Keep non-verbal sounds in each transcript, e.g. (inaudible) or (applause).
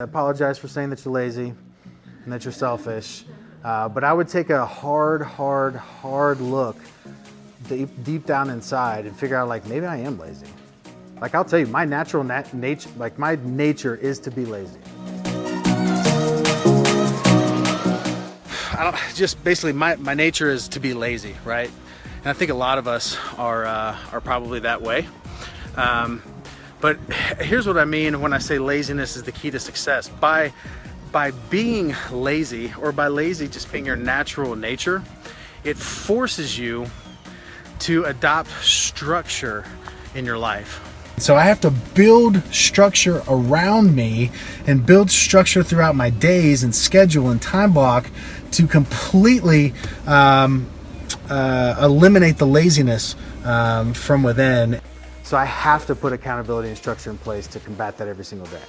I apologize for saying that you're lazy and that you're selfish, uh, but I would take a hard, hard, hard look deep, deep down inside and figure out like maybe I am lazy. Like I'll tell you, my natural nat nature, like my nature is to be lazy. I don't, just basically my, my nature is to be lazy, right? And I think a lot of us are, uh, are probably that way. Um, but here's what I mean when I say laziness is the key to success. By, by being lazy or by lazy just being your natural nature, it forces you to adopt structure in your life. So I have to build structure around me and build structure throughout my days and schedule and time block to completely um, uh, eliminate the laziness um, from within. So I have to put accountability and structure in place to combat that every single day.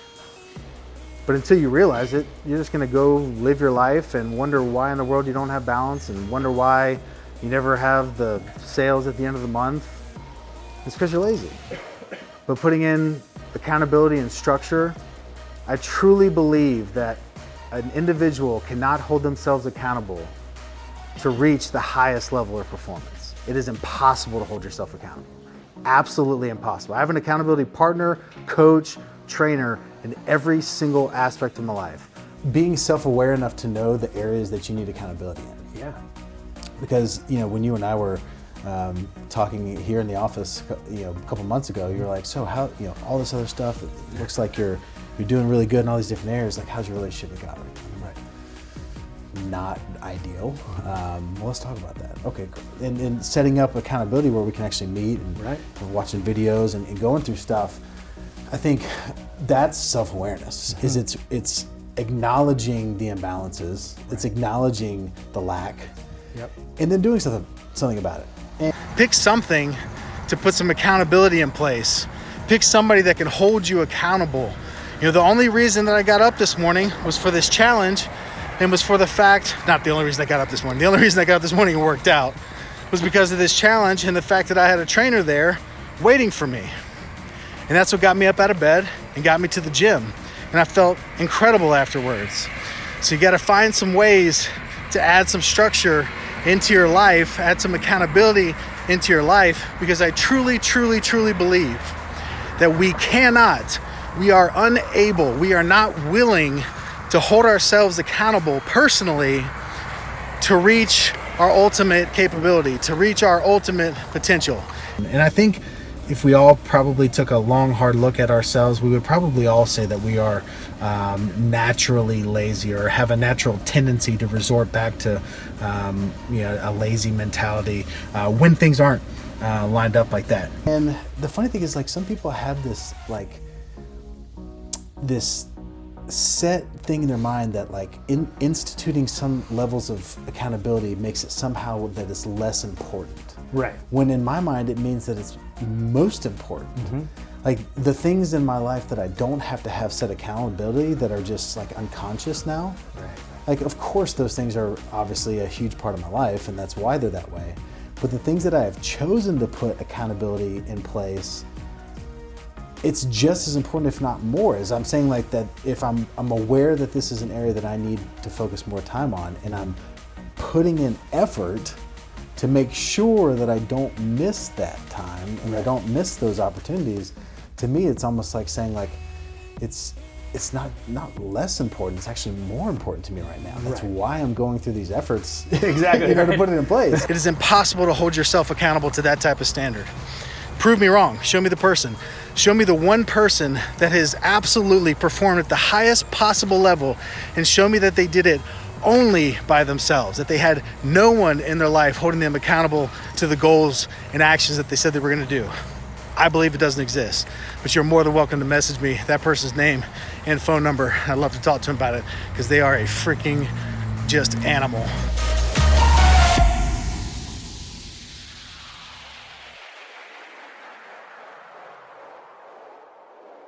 But until you realize it, you're just gonna go live your life and wonder why in the world you don't have balance and wonder why you never have the sales at the end of the month. It's because you're lazy. But putting in accountability and structure, I truly believe that an individual cannot hold themselves accountable to reach the highest level of performance. It is impossible to hold yourself accountable absolutely impossible. I have an accountability partner, coach, trainer in every single aspect of my life. Being self-aware enough to know the areas that you need accountability in. Yeah. Because, you know, when you and I were um, talking here in the office, you know, a couple months ago, you were like, so how, you know, all this other stuff, it looks like you're, you're doing really good in all these different areas. Like, how's your relationship with God right not ideal. Um, well, let's talk about that. Okay, and, and, setting up accountability where we can actually meet and right. watching videos and, and, going through stuff. I think that's self-awareness. Mm -hmm. Is it's it's acknowledging the imbalances. Right. It's acknowledging the lack. Yep. And then doing something something about it. And Pick something to put some accountability in place. Pick somebody that can hold you accountable. You know, the only reason that I got up this morning was for this challenge and was for the fact, not the only reason I got up this morning, the only reason I got up this morning and worked out was because of this challenge and the fact that I had a trainer there waiting for me. And that's what got me up out of bed and got me to the gym. And I felt incredible afterwards. So you gotta find some ways to add some structure into your life, add some accountability into your life, because I truly, truly, truly believe that we cannot, we are unable, we are not willing to hold ourselves accountable personally to reach our ultimate capability, to reach our ultimate potential. And I think if we all probably took a long, hard look at ourselves, we would probably all say that we are um, naturally lazy or have a natural tendency to resort back to um, you know, a lazy mentality uh, when things aren't uh, lined up like that. And the funny thing is like some people have this like this set thing in their mind that like in, instituting some levels of accountability makes it somehow that it's less important. Right. When in my mind, it means that it's most important. Mm -hmm. Like the things in my life that I don't have to have set accountability that are just like unconscious now. Right. Like, of course, those things are obviously a huge part of my life and that's why they're that way. But the things that I have chosen to put accountability in place it's just as important, if not more, as I'm saying like that if I'm, I'm aware that this is an area that I need to focus more time on and I'm putting in effort to make sure that I don't miss that time and I don't miss those opportunities, to me it's almost like saying like, it's it's not not less important. It's actually more important to me right now. That's right. why I'm going through these efforts. (laughs) exactly. (laughs) you know, to put it in place. It is impossible to hold yourself accountable to that type of standard. Prove me wrong. Show me the person. Show me the one person that has absolutely performed at the highest possible level and show me that they did it only by themselves, that they had no one in their life holding them accountable to the goals and actions that they said they were going to do. I believe it doesn't exist, but you're more than welcome to message me that person's name and phone number. I'd love to talk to them about it because they are a freaking just animal.